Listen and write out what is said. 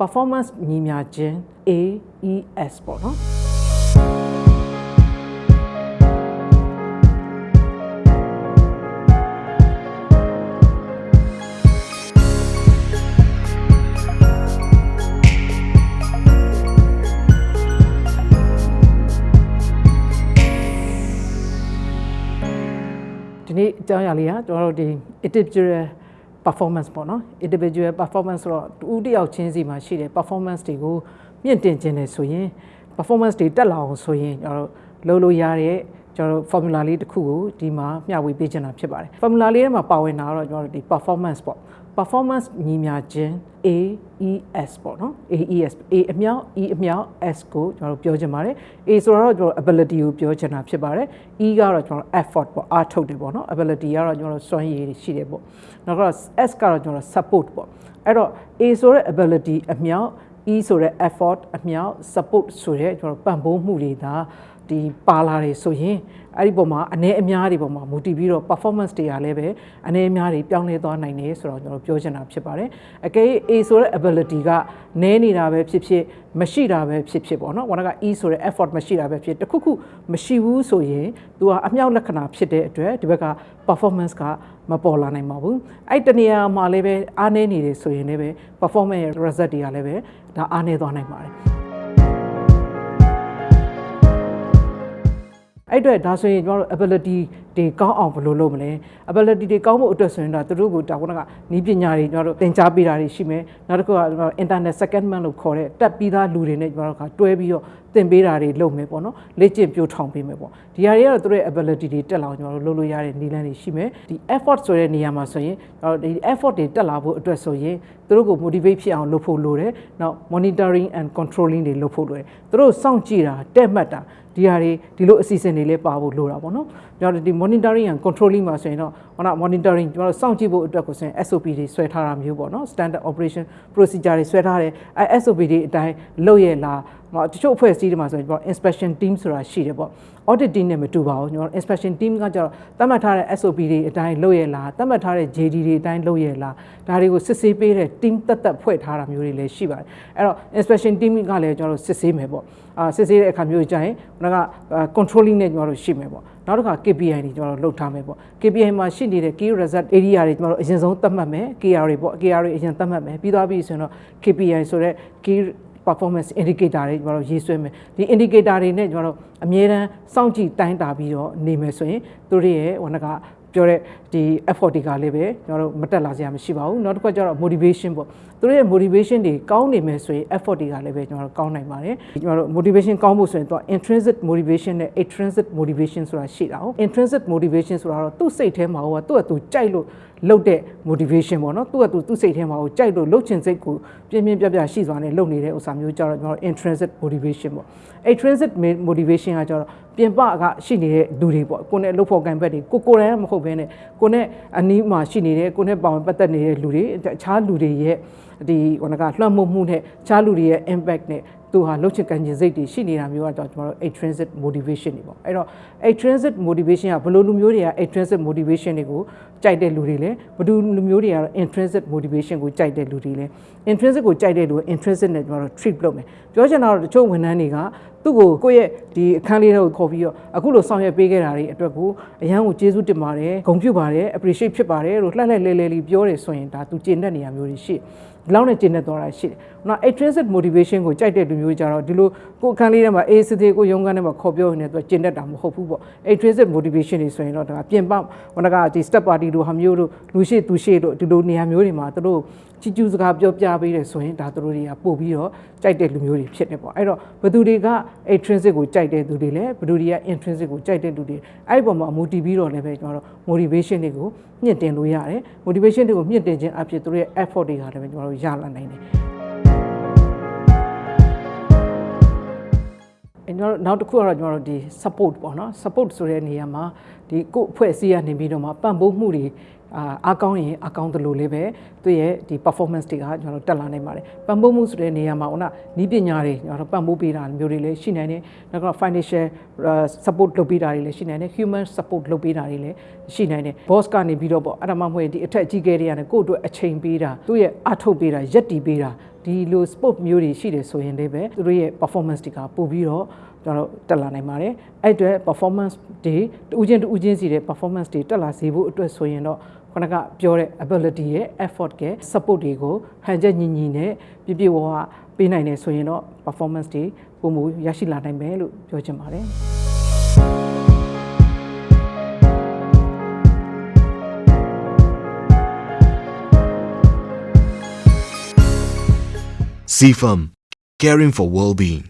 performance ညီမျှခြင်း AES ပေါ့နော်ဒီနေ့အကြောင်းအရာလေးကကျွန်တော်တို့ဒီ individual performance ပေါ့နော် individual performance ဆိုတော့တူတယောက်ချင်းစီမှာရှိတဲ့ performance တွေကိုမြင့်တင်ခြင်းတယ်ဆိုရင် performance တွေတက်လာအောင်ဆိုရင်ကျွန်တော်တို့လုပ်လို့ရတဲ့ ကျွန်တော်တို့ formula လေးတစ်ခုကိုဒီမှာမျှဝေပေးချင်တာဖြစ်ပါတယ် formula လေးထဲမှာပါဝင်တာတော့ကျွန်တော်တို့ဒီ performance ပေါ့ performance ညီမျှခြင်း AES ပေါ့နော် AES A အမြောက် E အမြောက် S ကိုကျွန်တော်တို့ပြောချင်ပါတယ် A ဆိုတော့ကျွန်တော် ability ကိုပြောချင်တာဖြစ်ပါတယ် E ကတော့ကျွန်တော် effort ပေါ့အားထုတ်တယ်ပေါ့နော် ability ကတော့ကျွန်တော်စွမ်းရည်ရှိတယ်ပေါ့နောက်တော့ S ကတော့ကျွန်တော် support ပေါ့အဲ့တော့ A ဆိုတဲ့ ability အမြောက် E ဆိုတဲ့ effort အမြောက် support ဆိုတဲ့ကျွန်တော်ပံ့ပိုးမှုတွေဒါဒီပါလာတယ်ဆိုရင်အဲ့ဒီပုံမှာအနေအများတွေပုံမှာမူတည်ပြီးတော့ performance တွေကလည်းပဲအနေအများတွေပြောင်းလဲသွားနိုင်တယ်ဆိုတော့ကျွန်တော်ပြောချင်တာဖြစ်ပါတယ်အကယ် A ဆိုတဲ့ ability ကနည်းနေတာပဲဖြစ်ဖြစ်မရှိတာပဲဖြစ်ဖြစ်ပေါ့နော်ဝါက E ဆိုတဲ့ effort မရှိတာပဲဖြစ်တခုခုမရှိဘူးဆိုရင် तू ကအမြောက်လက္ခဏာဖြစ်တဲ့အတွက်ဒီဘက်က performance ကမပေါ်လာနိုင်ပါဘူးအဲ့တနေရာမှာလည်းပဲအားနည်းနေတယ်ဆိုရင်လည်းပဲ performance ရဲ့ result တွေကလည်းပဲဒါအားနည်းသွားနိုင်ပါတယ် အဲ့အတွက်ဒါဆိုရင်ကျွန်တော်တို့ ability တွေကောင်းအောင်ဘယ်လိုလုပ်မလဲ ability တွေကောင်းဖို့အတွက်ဆိုရင်တော့သူတို့ကိုတာဝန်ကနီးပညာတွေကျွန်တော်တို့သင်ကြားပေးတာတွေရှိမယ်နောက်တစ်ခုက internet secondment လို့ခေါ်တဲ့တက်ပြီးသားလူတွေနဲ့ကျွန်တော်တို့ကတွဲပြီးတော့ သင်ပေးတာတွေလုပ်မယ်ပေါ့နော်လေ့ကျင့်ပြိုးထောင်ပေးမယ်ပေါ့ဒီဟာတွေကတော့သူတို့ရဲ့ ability တွေတက်လာအောင်ကျွန်တော်တို့လုပ်လို့ရတဲ့နည်းလမ်းတွေရှိမယ်ဒီ effort ဆိုတဲ့နေရာမှာဆိုရင်ဒီ effort တွေတက်လာဖို့အတွက်ဆိုရင်သူတို့ကို motivate ဖြစ်အောင်လုပ်ဖို့လိုတယ်နောက် monitoring and controlling တွေလုပ်ဖို့လိုတယ်သူတို့စောင့်ကြည့်တာတက်မှတ်တာဒီဟာတွေဒီလိုအစီအစဉ်တွေလည်းပါဖို့လိုတာပေါ့နော်ကျွန်တော်ဒီ monitoring and controlling မှာဆိုရင်တော့ဟော monitoring ကျွန်တော်စောင့်ကြည့်ဖို့အတွက်ကိုဆိုရင် SOP တွေဆွဲထားတာမျိုးပေါ့နော် standard operation procedure တွေဆွဲထားတယ်အဲ SOP တွေအတိုင်းလုပ်ရလား တချို့အဖွဲ့အစည်းတွေမှာဆိုရင်ကျွန်တော် inspection team ဆိုတာရှိတယ်ပေါ့ audit team နဲ့မတူပါဘူးကျွန်တော် inspection team ကကျတော့သတ်မှတ်ထားတဲ့ SOP တွေအတိုင်းလုပ်ရလားသတ်မှတ်ထားတဲ့ JD တွေအတိုင်းလုပ်ရလားဒါတွေကိုစစ်ဆေးပေးတဲ့ team တက်တက်ဖွဲ့ထားတာမျိုးတွေလည်းရှိပါတယ်အဲ့တော့ inspection team ကလည်းကျွန်တော်တို့စစ်ဆေးမယ်ပေါ့အာစစ်ဆေးတဲ့အခါမျိုးကြရင်ခုနက controlling နဲ့ကျွန်တော်တို့ရှိမယ်ပေါ့နောက်တစ်ခါ KPI တွေကျွန်တော်တို့လုပ်ထားမယ်ပေါ့ KPI မှာရှိနေတဲ့ key result area တွေကျွန်တော်တို့အရင်ဆုံးသတ်မှတ်မယ် KR တွေပေါ့ KR တွေအရင်သတ်မှတ်မယ်ပြီးသွားပြီဆိုရင်တော့ KPI ဆိုတဲ့ key performance indicator တွေကျွန်တော်တို့ရေးဆွဲမယ်ဒီ indicator တွေနဲ့ကျွန်တော်တို့အမြဲတမ်းစောင့်ကြည့်တိုင်းတာပြီးတော့နေမယ်ဆိုရင်သူတို့ရဲ့ဟိုကပြောတဲ့ဒီ effort တွေကလည်းပဲကျွန်တော်တို့မတက်လာစရာမရှိပါဘူးနောက်တစ်ခါကျတော့ motivation ပေါ့သူတို့ရဲ့ motivation တွေကောင်းနေမယ်ဆိုရင် effort တွေကလည်းပဲကျွန်တော်တို့ကောင်းနိုင်ပါတယ်ကျွန်တော်တို့ motivation ကောင်းဖို့ဆိုရင်တော့ intrinsic motivation နဲ့ extrinsic motivation ဆိုတာရှိတာဟုတ် intrinsic motivation ဆိုတာတော့သူ့စိတ်ထဲမှာဟိုကသူ့အတူကြိုက်လို့ လုပ်တဲ့ motivation ပေါ့နော်သူ့အတူသူ့စိတ်ထဲမှာဟိုကြိုက်လို့လုပ်ချင်စိတ်ကိုပြင်းပြင်းပြပြရှိစွာနဲ့လုပ်နေတဲ့ဥစ္စာမျိုးကြတော့ကျွန်တော် intrinsic motivation ပေါ့ extrinsic motivation ကကြတော့ပြင်ပကရှိနေတဲ့လူတွေပေါ့ကိုနဲ့လှုပ်ဖို့ကံဘက်တွေကိုကိုယ်တိုင်မဟုတ်ဘဲနဲ့ကိုနဲ့အနီးမှာရှိနေတဲ့ကိုနဲ့ပါဝင်ပတ်သက်နေတဲ့လူတွေအခြားလူတွေရဲ့ဒီဟိုကလွှမ်းမိုးမှုနဲ့အခြားလူတွေရဲ့ impact နဲ့ သူဟာလှုပ်ချင်ကန်ချင်စိတ်တွေရှိနေတာမျိုးကတော့ကျွန်တော်တို့ extrinsic motivation တွေပေါ့အဲ့တော့ extrinsic motivation ကဘယ်လိုလူမျိုးတွေက extrinsic motivation တွေကိုကြိုက်တဲ့လူတွေလဲဘယ်လိုလူမျိုးတွေကတော့ intrinsic motivation ကိုကြိုက်တဲ့လူတွေလဲ intrinsic ကိုကြိုက်တဲ့လူ intrinsic နဲ့ကျွန်တော်တို့ treat လုပ်မယ်ပြောချင်တာတော့တချို့ဝန်ထမ်းတွေကသူ့ကိုကိုယ့်ရဲ့ဒီအခန်းလေးတွေကိုခေါ်ပြီးတော့အခုလိုဆောင်ရွက်ပေးခဲ့တာတွေအတွက်ကိုအရန်ကိုကျေးဇူးတင်ပါတယ်ဂုဏ်ပြုပါတယ် appreciate ဖြစ်ပါတယ်လို့လှက်လှက်လဲလဲလေးပြောတယ်ဆိုရင်ဒါသူကျေနပ်နေရမျိုးတွေရှိ ဒီလောက်နဲ့ကျေနပ်သွားတာရှိတယ်။နောက် intrinsic motivation ကိုကြိုက်တဲ့လူမျိုးကြတော့ဒီလိုကိုယ်အခန်းလေးထဲမှာအေးစစ်သေးကိုရုံးခန်းထဲမှာခေါ်ပြောနေတော့ကျေနပ်တာမဟုတ်ဘူးပေါ့။ intrinsic motivation တွေဆိုရင်တော့ဒါပြင်ပဝနကဒီ step party တို့ဟာမျိုးတို့လူရှိသူရှိတို့ဒီလိုနေရာမျိုးတွေမှာသူတို့ချီကျူးစကားပြောပြပေးတယ်ဆိုရင်ဒါသူတို့တွေကပို့ပြီးတော့ကြိုက်တဲ့လူမျိုးတွေဖြစ်တယ်ပေါ့အဲ့တော့ဘယ်သူတွေက intrinsic ကိုကြိုက်တဲ့သူတွေလဲဘယ်သူတွေက intrinsic ကိုကြိုက်တဲ့လူတွေအဲ့ဒီပုံမှာ motivate ပြီးတော့လည်းပဲကျွန်တော်တို့ motivation တွေကိုမြင့်တင်လို့ရတယ် motivation တွေကိုမြင့်တင်ခြင်းအဖြစ်သူတို့ရဲ့ effort တွေကလည်းပဲကျွန်တော်တို့ရလာနိုင်တယ်အဲ့တော့နောက်တစ်ခုကတော့ကျွန်တော်တို့ဒီ support ပေါ့နော် support ဆိုတဲ့နေရာမှာဒီကိုယ့်အဖွဲ့အစည်းကနေပြီးတော့မှပံ့ပိုးမှုတွေ အာအားကောင်းရင်အားကောင်းတယ်လို့လေးပဲသူ့ရဲ့ဒီ performance တွေကကျွန်တော်တို့တက်လာနိုင်ပါတယ်ပံ့ပိုးမှုဆိုတဲ့နေရာမှာဟိုကနီးပညာတွေကျွန်တော်တို့ပံ့ပိုးပေးတာမျိုးတွေလည်းရှိနိုင်တယ်နောက်က financial support လုပ်ပေးတာတွေလည်းရှိနိုင်တယ် human support လုပ်ပေးတာတွေလည်းရှိနိုင်တယ် boss ကနေပြီးတော့ပေါ့အဲ့ဒါမှမဟုတ်ဒီအထက်အကြီးကဲတွေကနေကိုယ့်အတွက်အချိန်ပေးတာသူ့ရဲ့အထုတ်ပေးတာရက်တီပေးတာဒီလို sport မျိုးတွေရှိတယ်ဆိုရင်လည်းပဲသူတို့ရဲ့ performance တွေကပို့ပြီးတော့ကျွန်တော်တို့တက်လာနိုင်ပါတယ်အဲ့အတွက် performance တွေတူးချင်းတူးချင်းစီတဲ့ performance တွေတက်လာစေဖို့အတွက်ဆိုရင်တော့ ခဏကပြောတဲ့ ability ရဲ့ effort က support တွေကိုဟန်ချက်ညီညီနဲ့ပြပြဝဝပေးနိုင်တယ်ဆိုရင်တော့ performance တွေပုံမူရရှိလာနိုင်မယ်လို့ပြောချင်ပါတယ် CFAM, caring for well-being.